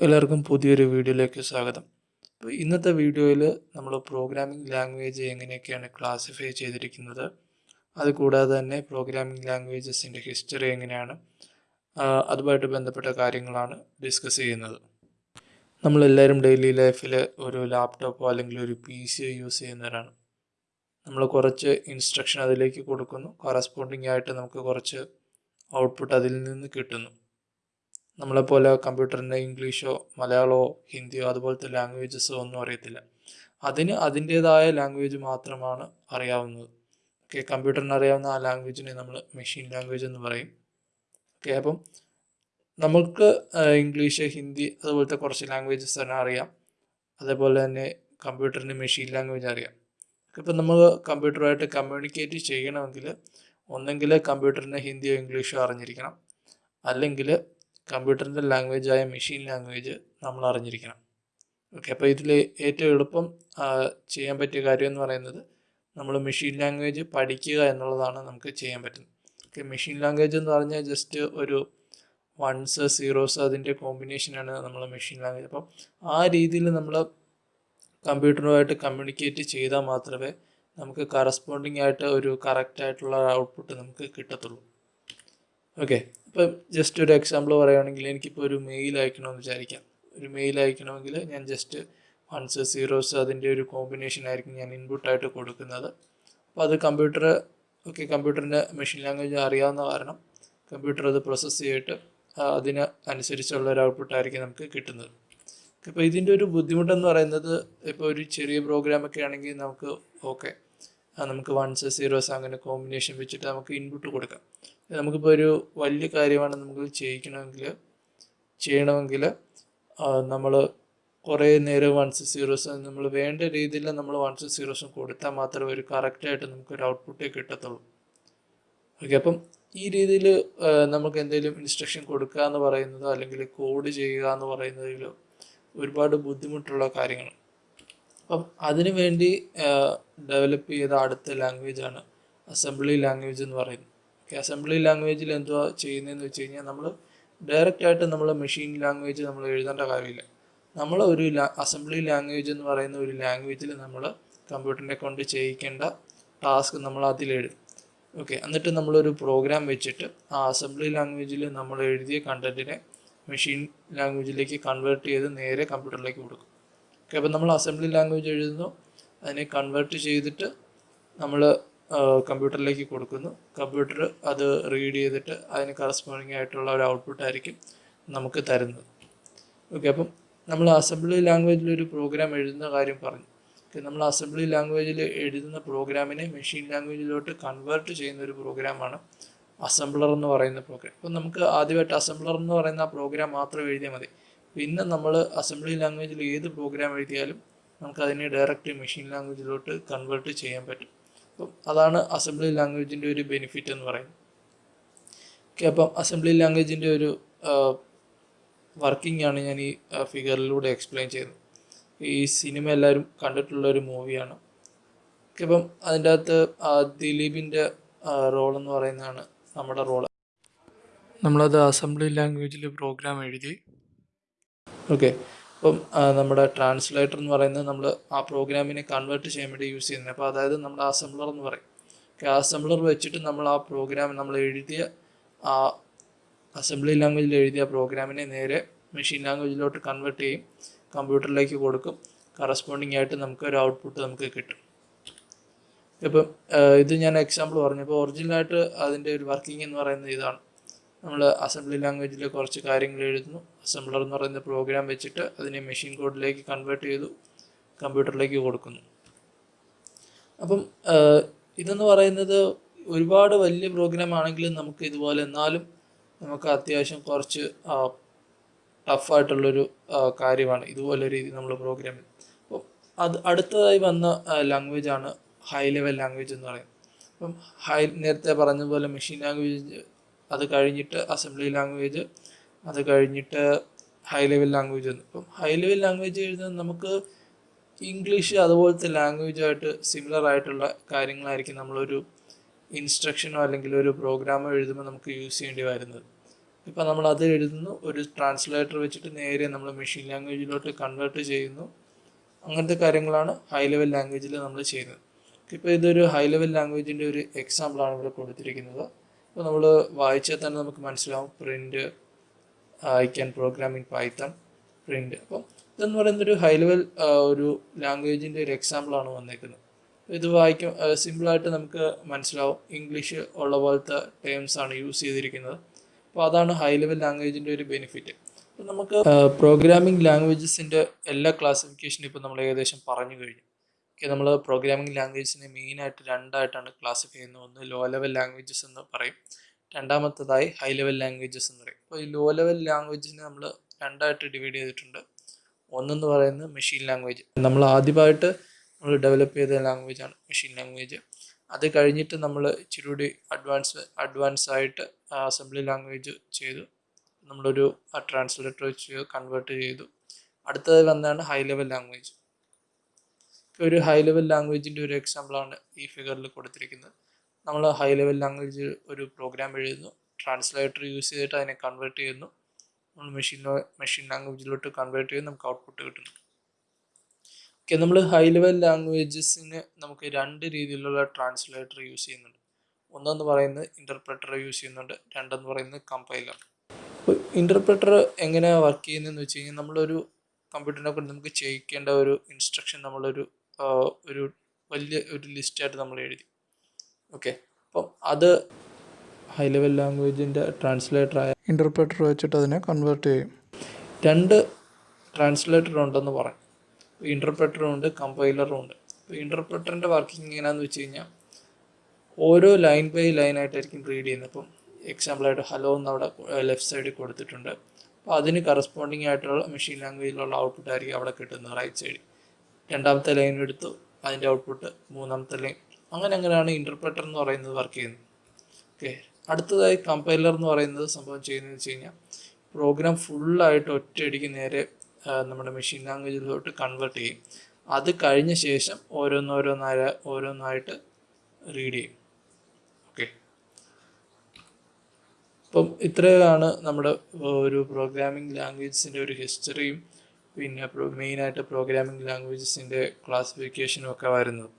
എല്ലാവർക്കും പുതിയൊരു വീഡിയോയിലേക്ക് സ്വാഗതം. അപ്പോൾ ഇന്നത്തെ വീഡിയോയിൽ നമ്മൾ പ്രോഗ്രാമിംഗ് ലാംഗ്വേജ് എങ്ങനെയൊക്കെയാണ് ക്ലാസിഫൈ ചെയ്തിരിക്കുന്നത്? അതുകൂടാതെ തന്നെ പ്രോഗ്രാമിംഗ് ലാംഗ്വേജസിന്റെ ഹിസ്റ്ററി എങ്ങനെയാണ്? അതുമായിട്ട് ബന്ധപ്പെട്ട കാര്യങ്ങളാണ് ഡിസ്കസ് ചെയ്യുന്നത്. നമ്മളെല്ലാവരും ഡെയിലി ലൈഫിൽ ഒരു ലാപ്ടോപ്പോ അല്ലെങ്കിൽ ഒരു പി സിയോ യൂസ് ചെയ്യുന്നവരാണ്. നമ്മൾ കുറച്ച് ഇൻസ്ട്രക്ഷൻ അതിലേക്ക് കൊടുക്കുന്നു. കറസ്പോണ്ടിങ് ആയിട്ട് നമുക്ക് കുറച്ച് ഔട്ട്പുട്ട് അതിൽ നിന്ന് കിട്ടുന്നു. നമ്മളെപ്പോലെ കമ്പ്യൂട്ടറിന് ഇംഗ്ലീഷോ മലയാളമോ ഹിന്ദിയോ അതുപോലത്തെ ലാംഗ്വേജസോ ഒന്നും അറിയത്തില്ല. അതിന് അതിന്റേതായ ലാംഗ്വേജ് മാത്രമാണ് അറിയാവുന്നത്. ഓക്കെ കമ്പ്യൂട്ടറിന് അറിയാവുന്ന ആ ലാംഗ്വേജിനെ നമ്മൾ മെഷീൻ ലാംഗ്വേജ് എന്ന് പറയും. ഓക്കെ അപ്പം നമുക്ക് ഇംഗ്ലീഷ് ഹിന്ദി അതുപോലത്തെ കുറച്ച് ലാംഗ്വേജസ് തന്നെ അറിയാം. അതേപോലെ തന്നെ കമ്പ്യൂട്ടറിന് മെഷീൻ ലാംഗ്വേജ് അറിയാം. ഇപ്പം നമ്മൾ കമ്പ്യൂട്ടറുമായിട്ട് കമ്മ്യൂണിക്കേറ്റ് ചെയ്യണമെങ്കിൽ ഒന്നെങ്കിൽ കമ്പ്യൂട്ടറിന് ഹിന്ദിയോ ഇംഗ്ലീഷോ അറിഞ്ഞിരിക്കണം. അല്ലെങ്കിൽ കമ്പ്യൂട്ടറിന്റെ ആയ മെഷീൻ ലാംഗ്വേജ് നമ്മൾ അറിഞ്ഞിരിക്കണം ഓക്കെ അപ്പോൾ ഇതിൽ ഏറ്റവും എളുപ്പം ചെയ്യാൻ പറ്റിയ കാര്യം എന്ന് പറയുന്നത് നമ്മൾ മെഷീൻ ലാംഗ്വേജ് പഠിക്കുക എന്നുള്ളതാണ് നമുക്ക് ചെയ്യാൻ പറ്റുന്നത്. ഓക്കെ മെഷീൻ ലാംഗ്വേജ് എന്ന് പറഞ്ഞാൽ ജസ്റ്റ് ഒരു വൺസ് സീറോസ് അതിന്റെ കോമ്പിനേഷനാണ് നമ്മൾ മെഷീൻ ലാംഗ്വേജ്. അപ്പം ആ രീതിയിൽ നമ്മൾ കമ്പ്യൂട്ടറുമായിട്ട് കമ്മ്യൂണിക്കേറ്റ് ചെയ്താൽ മാത്രമേ നമുക്ക് കറസ്പോണ്ടിങ് ആയിട്ട് ഒരു കറക്റ്റ് ആയിട്ടുള്ള ഔട്ട്പുട്ട് നമുക്ക് കിട്ടത്തുള്ളൂ. ഓക്കെ ഇപ്പം ജസ്റ്റ് ഒരു എക്സാമ്പിൾ പറയുകയാണെങ്കിൽ എനിക്കിപ്പോൾ ഒരു മെയിൽ അയക്കണമെന്ന് വിചാരിക്കാം. ഒരു മെയിൽ അയക്കണമെങ്കിൽ ഞാൻ ജസ്റ്റ് വൺസ് സീറോസ് അതിന്റെ ഒരു കോമ്പിനേഷൻ ആയിരിക്കും ഞാൻ ഇൻപുട്ടായിട്ട് കൊടുക്കുന്നത്. അപ്പോൾ അത് കമ്പ്യൂട്ടർ ഓക്കെ കമ്പ്യൂട്ടറിന്റെ മെഷീൻ ലാംഗ്വേജ് അറിയാവുന്ന കാരണം കമ്പ്യൂട്ടർ അത് പ്രോസസ്സ് ചെയ്തിട്ട് അതിന് അനുസരിച്ചുള്ള ഒരു ഔട്ട്പുട്ട് ആയിരിക്കും നമുക്ക് കിട്ടുന്നത്. ഇപ്പോൾ ഇതിന്റെ ഒരു ബുദ്ധിമുട്ടെന്ന് പറയുന്നത് ഇപ്പോൾ ഒരു ചെറിയ പ്രോഗ്രാമൊക്കെ ആണെങ്കിൽ നമുക്ക് ഓക്കെ നമുക്ക് വൺസ് സീറോസ് അങ്ങനെ കോമ്പിനേഷൻ വെച്ചിട്ട് നമുക്ക് ഇൻപുട്ട് കൊടുക്കാം. നമുക്കിപ്പോൾ ഒരു വലിയ കാര്യമാണ് നമുക്ക് ചെയ്യിക്കണമെങ്കിൽ ചെയ്യണമെങ്കിൽ നമ്മൾ കുറേ നേരം വൺസ് സീറോസ് നമ്മൾ വേണ്ട രീതിയിൽ നമ്മൾ വൺസ് സീറോസും കൊടുത്താൽ മാത്രമേ ഒരു കറക്റ്റായിട്ട് നമുക്കൊരു ഔട്ട്പുട്ടേ കിട്ടത്തുള്ളൂ. ഓക്കെ അപ്പം ഈ രീതിയിൽ നമുക്ക് എന്തെങ്കിലും ഇൻസ്ട്രക്ഷൻ കൊടുക്കുക എന്ന് പറയുന്നതോ അല്ലെങ്കിൽ കോഡ് ചെയ്യുക എന്ന് പറയുന്നതിൽ ഒരുപാട് ബുദ്ധിമുട്ടുള്ള കാര്യങ്ങളാണ് അപ്പം അതിനു വേണ്ടി ഡെവലപ്പ് ചെയ്ത അടുത്ത ലാംഗ്വേജാണ് അസംബ്ലി ലാംഗ്വേജ് എന്ന് പറയുന്നത്. ഓക്കെ അസംബ്ലി ലാംഗ്വേജിൽ എന്തുവാ ചെയ്യുന്നതെന്ന് വെച്ച് കഴിഞ്ഞാൽ നമ്മൾ ഡയറക്റ്റ് ആയിട്ട് നമ്മൾ മെഷീൻ ലാംഗ്വേജ് നമ്മൾ എഴുതേണ്ട കാര്യമില്ല. നമ്മൾ ഒരു അസംബ്ലി ലാംഗ്വേജ് എന്ന് പറയുന്ന ഒരു ലാംഗ്വേജിൽ നമ്മൾ കമ്പ്യൂട്ടറിനെ കൊണ്ട് ചെയ്യിക്കേണ്ട ടാസ്ക് നമ്മൾ അതിലെഴുതും ഓക്കെ എന്നിട്ട് നമ്മളൊരു പ്രോഗ്രാം വെച്ചിട്ട് ആ അസംബ്ലി ലാംഗ്വേജിൽ നമ്മൾ എഴുതിയ കണ്ടന്റിനെ മെഷീൻ ലാംഗ്വേജിലേക്ക് കൺവേർട്ട് ചെയ്ത് നേരെ കമ്പ്യൂട്ടറിലേക്ക് കൊടുക്കും. ഓക്കെ അപ്പോൾ നമ്മൾ അസംബ്ലി ലാംഗ്വേജ് എഴുതുന്നു. അതിനെ കൺവേർട്ട് ചെയ്തിട്ട് നമ്മൾ കമ്പ്യൂട്ടറിലേക്ക് കൊടുക്കുന്നു. കമ്പ്യൂട്ടർ അത് റീഡ് ചെയ്തിട്ട് അതിന് കറസ്പോണ്ടിങ് ആയിട്ടുള്ള ഒരു ഔട്ട്പുട്ട് ആയിരിക്കും നമുക്ക് തരുന്നത്. ഓക്കെ അപ്പം നമ്മൾ അസംബ്ലി ലാംഗ്വേജിൽ ഒരു പ്രോഗ്രാം എഴുതുന്ന കാര്യം പറഞ്ഞു. നമ്മൾ അസംബ്ലി ലാംഗ്വേജിൽ എഴുതുന്ന പ്രോഗ്രാമിനെ മെഷീൻ ലാംഗ്വേജിലോട്ട് കൺവേർട്ട് ചെയ്യുന്ന ഒരു പ്രോഗ്രാമാണ് അസംബ്ലർ എന്ന് പറയുന്ന പ്രോഗ്രാം അപ്പം നമുക്ക് ആദ്യമായിട്ട് അസംബ്ലർ എന്ന് പറയുന്ന ആ പ്രോഗ്രാം മാത്രം എഴുതിയാൽ മതി. പിന്നെ നമ്മൾ അസംബ്ലി ലാംഗ്വേജിൽ ഏത് പ്രോഗ്രാം എഴുതിയാലും നമുക്ക് അതിനെ ഡയറക്റ്റ് മെഷീൻ ലാംഗ്വേജിലോട്ട് കൺവേർട്ട് ചെയ്യാൻ പറ്റും. അപ്പം അതാണ് അസംബ്ലി ലാംഗ്വേജിന്റെ ഒരു ബെനിഫിറ്റ് എന്ന് പറയുന്നത്. ഓക്കെ അപ്പം അസംബ്ലി ലാംഗ്വേജിന്റെ ഒരു വർക്കിംഗ് ആണ് ഞാൻ ഈ ഫിഗറിലൂടെ എക്സ്പ്ലെയിൻ ചെയ്യുന്നത്. ഈ സിനിമ എല്ലാവരും കണ്ടിട്ടുള്ള ഒരു മൂവിയാണ് ഓക്കെ അപ്പം അതിന്റെ അകത്ത് ദിലീപിന്റെ റോൾ എന്ന് പറയുന്നതാണ് നമ്മുടെ റോൾ നമ്മളത് അസംബ്ലി ലാംഗ്വേജിൽ പ്രോഗ്രാം എഴുതി. ഓക്കെ അപ്പം നമ്മുടെ ട്രാൻസ്ലേറ്റർ എന്ന് പറയുന്നത് നമ്മൾ ആ പ്രോഗ്രാമിനെ കൺവേർട്ട് ചെയ്യാൻ വേണ്ടി യൂസ് ചെയ്യുന്നത് അപ്പോൾ അതായത് നമ്മുടെ അസംബ്ലർ എന്ന് പറയും. ഓക്കെ അസംബ്ലർ വെച്ചിട്ട് നമ്മൾ ആ പ്രോഗ്രാം നമ്മൾ എഴുതിയ ആ അസംബ്ലി ലാംഗ്വേജിൽ എഴുതിയ പ്രോഗ്രാമിനെ നേരെ മെഷീൻ ലാംഗ്വേജിലോട്ട് കൺവേർട്ട് ചെയ്യും. കമ്പ്യൂട്ടറിലേക്ക് കൊടുക്കും. കറസ്പോണ്ടിങ് ആയിട്ട് നമുക്ക് ഒരു ഔട്ട്പുട്ട് നമുക്ക് കിട്ടും. ഇപ്പം ഇത് ഞാൻ എക്സാമ്പിൾ പറഞ്ഞു. ഇപ്പോൾ ഒറിജിനലായിട്ട് അതിന്റെ ഒരു വർക്കിംഗ് എന്ന് പറയുന്നത് ഇതാണ്. നമ്മൾ അസംബ്ലി ലാംഗ്വേജിൽ കുറച്ച് കാര്യങ്ങൾ എഴുതുന്നു. അസംബ്ലർ എന്ന് പറയുന്ന പ്രോഗ്രാം വെച്ചിട്ട് അതിനെ മെഷീൻ കോഡിലേക്ക് കൺവേർട്ട് ചെയ്തു കമ്പ്യൂട്ടറിലേക്ക് കൊടുക്കുന്നു. അപ്പം ഇതെന്ന് പറയുന്നത് ഒരുപാട് വലിയ പ്രോഗ്രാം ആണെങ്കിലും നമുക്ക് ഇതുപോലെ എന്നാലും നമുക്ക് അത്യാവശ്യം കുറച്ച് ടഫായിട്ടുള്ളൊരു കാര്യമാണ് ഇതുപോലെ രീതി നമ്മൾ പ്രോഗ്രാം അപ്പോൾ അത് അടുത്തതായി വന്ന ലാംഗ്വേജാണ് ഹൈ ലെവൽ ലാംഗ്വേജ് എന്ന് പറയുന്നത്. അപ്പം ഹൈ നേരത്തെ പറഞ്ഞ പോലെ മെഷീൻ ലാംഗ്വേജ് അത് കഴിഞ്ഞിട്ട് അസംബ്ലി ലാംഗ്വേജ് അത് കഴിഞ്ഞിട്ട് ഹൈ ലെവൽ ലാംഗ്വേജ് എന്ന് ഇപ്പം ഹൈ ലെവൽ ലാംഗ്വേജ് എഴുതുന്നത് നമുക്ക് ഇംഗ്ലീഷ് അതുപോലത്തെ ലാംഗ്വേജായിട്ട് സിമിലർ ആയിട്ടുള്ള കാര്യങ്ങളായിരിക്കും നമ്മളൊരു ഇൻസ്ട്രക്ഷനോ അല്ലെങ്കിൽ ഒരു പ്രോഗ്രാമോ എഴുതുമ്പോൾ നമുക്ക് യൂസ് ചെയ്യേണ്ടി വരുന്നത്. ഇപ്പം നമ്മൾ അത് എഴുതുന്നു ഒരു ട്രാൻസ്ലേറ്റർ വെച്ചിട്ട് നേരെ നമ്മൾ മെഷീൻ ലാംഗ്വേജിലോട്ട് കൺവേർട്ട് ചെയ്യുന്നു. അങ്ങനത്തെ കാര്യങ്ങളാണ് ഹൈ ലെവൽ ലാംഗ്വേജിൽ നമ്മൾ ചെയ്യുന്നത്. ഇപ്പോൾ ഇതൊരു ഹൈ ലെവൽ ലാംഗ്വേജിന്റെ ഒരു എക്സാമ്പിളാണ് ഇവിടെ കൊടുത്തിരിക്കുന്നത്. അപ്പോൾ നമ്മൾ വായിച്ചാൽ തന്നെ നമുക്ക് മനസ്സിലാവും print I can program in Python print അപ്പം ഇതെന്ന് പറയുന്ന ഒരു ഹൈ ലെവൽ ഒരു ലാംഗ്വേജിന്റെ ഒരു എക്സാമ്പിളാണ് വന്നേക്കുന്നത്. ഇത് വായിക്കും സിമ്പിളായിട്ട് നമുക്ക് മനസ്സിലാവും ഇംഗ്ലീഷ് ഉള്ള പോലത്തെ ടേംസ് ആണ് യൂസ് ചെയ്തിരിക്കുന്നത്. അപ്പോൾ അതാണ് ഹൈ ലെവൽ ലാംഗ്വേജിന്റെ ഒരു ബെനിഫിറ്റ് അപ്പോൾ നമുക്ക് പ്രോഗ്രാമിംഗ് ലാംഗ്വേജസിന്റെ എല്ലാ ക്ലാസിഫിക്കേഷനും ഇപ്പോൾ നമ്മൾ ഏകദേശം പറഞ്ഞു കഴിഞ്ഞു. ഓക്കെ നമ്മൾ പ്രോഗ്രാമിംഗ് ലാംഗ്വേജിനെ മെയിനായിട്ട് രണ്ടായിട്ടാണ് ക്ലാസിഫൈ ചെയ്യുന്നത്. ഒന്ന് ലോ ലെവൽ ലാംഗ്വേജസ് എന്ന് പറയും. രണ്ടാമത്തതായി ഹൈ ലെവൽ ലാംഗ്വേജസ് എന്ന് പറയും. അപ്പോൾ ഈ ലോ ലെവൽ ലാംഗ്വേജിനെ നമ്മൾ രണ്ടായിട്ട് ഡിവൈഡ് ചെയ്തിട്ടുണ്ട്. ഒന്നെന്ന് പറയുന്നത് മെഷീൻ ലാംഗ്വേജ് നമ്മൾ ആദ്യമായിട്ട് നമ്മൾ ഡെവലപ്പ് ചെയ്ത ലാംഗ്വേജ് ആണ് മെഷീൻ ലാംഗ്വേജ് അത് കഴിഞ്ഞിട്ട് നമ്മൾ ഇച്ചിരി കൂടി അഡ്വാൻസ് അഡ്വാൻസ് ആയിട്ട് അസംബ്ലി ലാംഗ്വേജ് ചെയ്തു. നമ്മളൊരു ട്രാൻസ്ലേറ്റർ വെച്ച് കൺവേർട്ട് ചെയ്തു. അടുത്തത് വന്നതാണ് ഹൈ ലെവൽ ലാംഗ്വേജ് ഒരു ഹൈ ലെവൽ ലാംഗ്വേജിന്റെ ഒരു എക്സാമ്പിളാണ് ഈ ഫിഗറിൽ കൊടുത്തിരിക്കുന്നത്. നമ്മൾ ഹൈ ലെവൽ ലാംഗ്വേജ് ഒരു പ്രോഗ്രാം എഴുതുന്നു. ട്രാൻസ്ലേറ്റർ യൂസ് ചെയ്തിട്ട് അതിനെ കൺവേർട്ട് ചെയ്യുന്നു. നമ്മൾ മെഷീൻ മെഷീൻ ലാംഗ്വേജിലോട്ട് കൺവേർട്ട് ചെയ്ത് നമുക്ക് ഔട്ട്പുട്ട് കിട്ടുന്നു. ഓക്കെ നമ്മൾ ഹൈ ലെവൽ ലാംഗ്വേജസിന് നമുക്ക് രണ്ട് രീതിയിലുള്ള ട്രാൻസ്ലേറ്റർ യൂസ് ചെയ്യുന്നുണ്ട്. ഒന്നെന്ന് പറയുന്നത് ഇന്റർപ്രറ്റർ യൂസ് ചെയ്യുന്നുണ്ട്. രണ്ടെന്ന് പറയുന്നത് കമ്പൈലർ അപ്പോൾ ഇന്റർപ്രറ്റർ എങ്ങനെയാണ് വർക്ക് ചെയ്യുന്നതെന്ന് വെച്ച് കഴിഞ്ഞാൽ നമ്മളൊരു കമ്പ്യൂട്ടറിനെ കൊണ്ട് നമുക്ക് ചെയ്യിക്കേണ്ട ഒരു ഇൻസ്ട്രക്ഷൻ നമ്മളൊരു ഒരു വലിയ ഒരു ലിസ്റ്റായിട്ട് നമ്മൾ എഴുതി. ഓക്കെ അപ്പം അത് ഹൈ ലെവൽ ലാംഗ്വേജിന്റെ ട്രാൻസ്ലേറ്ററായ ഇന്റർപ്രേറ്റർ വെച്ചിട്ട് അതിനെ കൺവേർട്ട് ചെയ്യും. രണ്ട് ട്രാൻസ്ലേറ്റർ ഉണ്ടെന്ന് പറയും. ഇന്റർപ്രേറ്ററും ഉണ്ട് കമ്പൈലറും ഉണ്ട്. അപ്പോൾ ഇന്റർപ്രേറ്ററിന്റെ വർക്കിംഗ് എങ്ങനെയാണെന്ന് വെച്ച് കഴിഞ്ഞാൽ ഓരോ ലൈൻ ബൈ ലൈൻ ആയിട്ടായിരിക്കും റീഡ് ചെയ്യുന്നത്. അപ്പം എക്സാമ്പിളായിട്ട് ഹലോ എന്ന് അവിടെ ലെഫ്റ്റ് സൈഡിൽ കൊടുത്തിട്ടുണ്ട്. അപ്പോൾ അതിന് കറസ്പോണ്ടിങ് ആയിട്ടുള്ള മെഷീൻ ലാംഗ്വേജിലുള്ള ഔട്ട്പുട്ട് ആയിരിക്കും അവിടെ കിട്ടുന്നത് റൈറ്റ് സൈഡിൽ രണ്ടാമത്തെ ലൈൻ എടുത്തു. അതിന്റെ ഔട്ട്പുട്ട് മൂന്നാമത്തെ ലൈൻ അങ്ങനെ അങ്ങനെയാണ് ഇന്റർപ്രറ്റർ എന്ന് പറയുന്നത് വർക്ക് ചെയ്യുന്നത്. ഓക്കെ അടുത്തതായി കമ്പൈലർ എന്ന് പറയുന്നത് സംഭവം ചെയ്യുന്നത് വെച്ച് കഴിഞ്ഞാൽ പ്രോഗ്രാം ഫുള്ളായിട്ട് ഒറ്റയടിക്ക് നേരെ നമ്മുടെ മെഷീൻ ലാംഗ്വേജിലോട്ട് കൺവേർട്ട് ചെയ്യും. അത് കഴിഞ്ഞ ശേഷം ഓരോന്നോരോന്നായ ഓരോന്നായിട്ട് റീഡ് ചെയ്യും. ഓക്കെ അപ്പം ഇത്രയാണ് നമ്മുടെ ഒരു പ്രോഗ്രാമിംഗ് ലാംഗ്വേജസിന്റെ ഒരു ഹിസ്റ്ററിയും പിന്നെ മെയിനായിട്ട് പ്രോഗ്രാമിംഗ് ലാംഗ്വേജസിന്റെ ക്ലാസിഫിക്കേഷനും ഒക്കെ വരുന്നത്